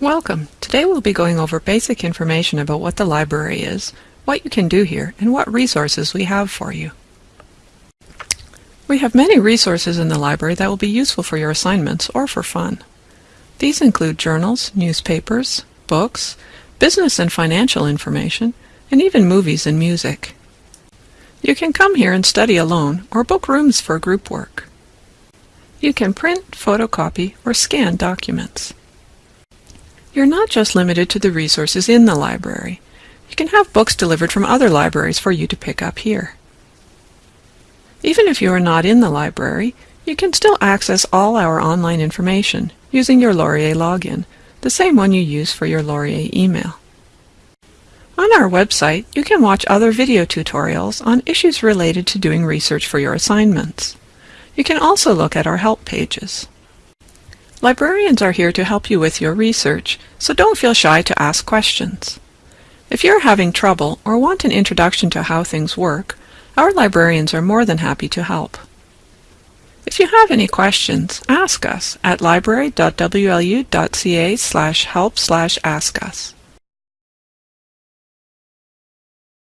Welcome. Today we'll be going over basic information about what the library is, what you can do here, and what resources we have for you. We have many resources in the library that will be useful for your assignments or for fun. These include journals, newspapers, books, business and financial information, and even movies and music. You can come here and study alone or book rooms for group work. You can print, photocopy, or scan documents. You're not just limited to the resources in the library. You can have books delivered from other libraries for you to pick up here. Even if you are not in the library, you can still access all our online information using your Laurier login, the same one you use for your Laurier email. On our website, you can watch other video tutorials on issues related to doing research for your assignments. You can also look at our help pages. Librarians are here to help you with your research, so don't feel shy to ask questions. If you're having trouble or want an introduction to how things work, our librarians are more than happy to help. If you have any questions, ask us at library.wlu.ca slash help slash ask us.